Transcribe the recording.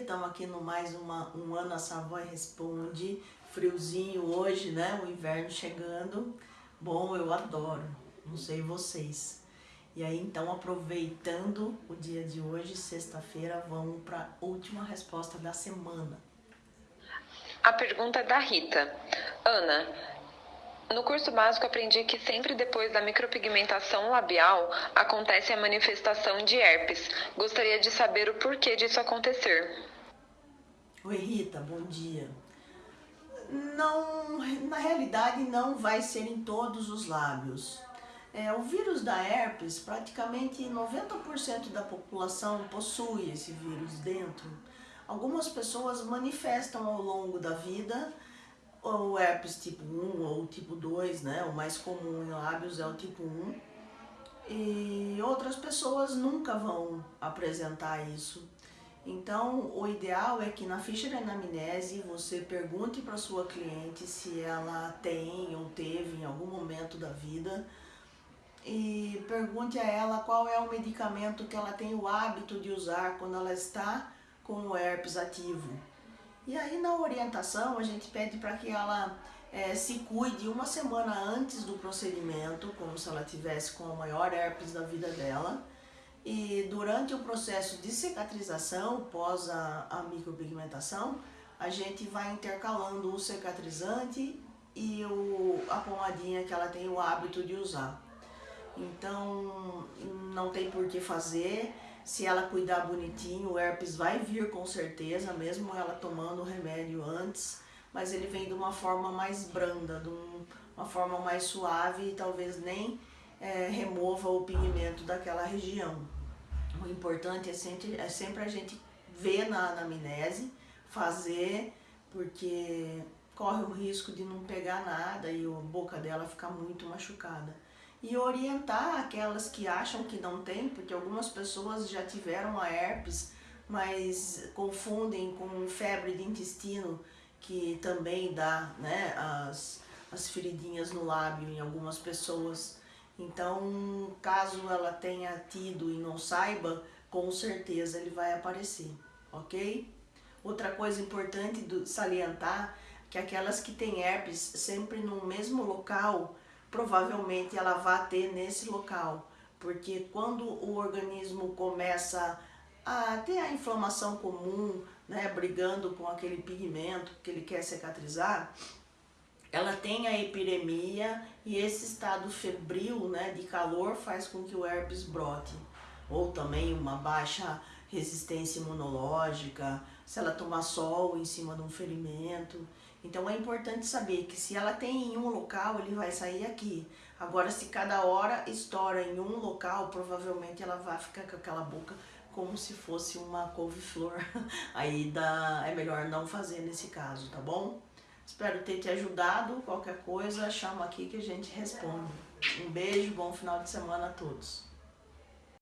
programa Um Ano a Savoy Responde. Friozinho hoje, né? O inverno chegando. Bom, eu adoro. Não sei vocês. E aí, então, aproveitando o dia de hoje, sexta-feira, vamos para a última resposta da semana. A pergunta é da Rita. Ana, no curso básico aprendi que sempre depois da micropigmentação labial acontece a manifestação de herpes. Gostaria de saber o porquê disso acontecer. Oi Rita, bom dia. Não, na realidade não vai ser em todos os lábios. É, o vírus da herpes, praticamente 90% da população possui esse vírus dentro. Algumas pessoas manifestam ao longo da vida o herpes tipo 1 ou tipo 2, né? O mais comum em lábios é o tipo 1. E outras pessoas nunca vão apresentar isso. Então, o ideal é que na ficha de anamnese você pergunte para sua cliente se ela tem ou teve em algum momento da vida e pergunte a ela qual é o medicamento que ela tem o hábito de usar quando ela está com o herpes ativo. E aí na orientação a gente pede para que ela é, se cuide uma semana antes do procedimento, como se ela tivesse com a maior herpes da vida dela. E durante o processo de cicatrização, pós a, a micropigmentação, a gente vai intercalando o cicatrizante e o, a pomadinha que ela tem o hábito de usar. Então, não tem por que fazer. Se ela cuidar bonitinho, o herpes vai vir com certeza, mesmo ela tomando o remédio antes, mas ele vem de uma forma mais branda, de um, uma forma mais suave e talvez nem é, remova o pigmento daquela região. O importante é sempre, é sempre a gente ver na anamnese, fazer, porque corre o risco de não pegar nada e a boca dela ficar muito machucada e orientar aquelas que acham que não tem, porque algumas pessoas já tiveram a herpes, mas confundem com febre de intestino, que também dá né, as, as feridinhas no lábio em algumas pessoas. Então, caso ela tenha tido e não saiba, com certeza ele vai aparecer, ok? Outra coisa importante de salientar, que aquelas que têm herpes sempre no mesmo local, provavelmente ela vai ter nesse local, porque quando o organismo começa a ter a inflamação comum, né, brigando com aquele pigmento que ele quer cicatrizar, ela tem a epidemia e esse estado febril né, de calor faz com que o herpes brote. Ou também uma baixa resistência imunológica, se ela tomar sol em cima de um ferimento. Então é importante saber que se ela tem em um local, ele vai sair aqui. Agora, se cada hora estoura em um local, provavelmente ela vai ficar com aquela boca como se fosse uma couve-flor. Aí dá, é melhor não fazer nesse caso, tá bom? Espero ter te ajudado. Qualquer coisa, chama aqui que a gente responde. Um beijo, bom final de semana a todos.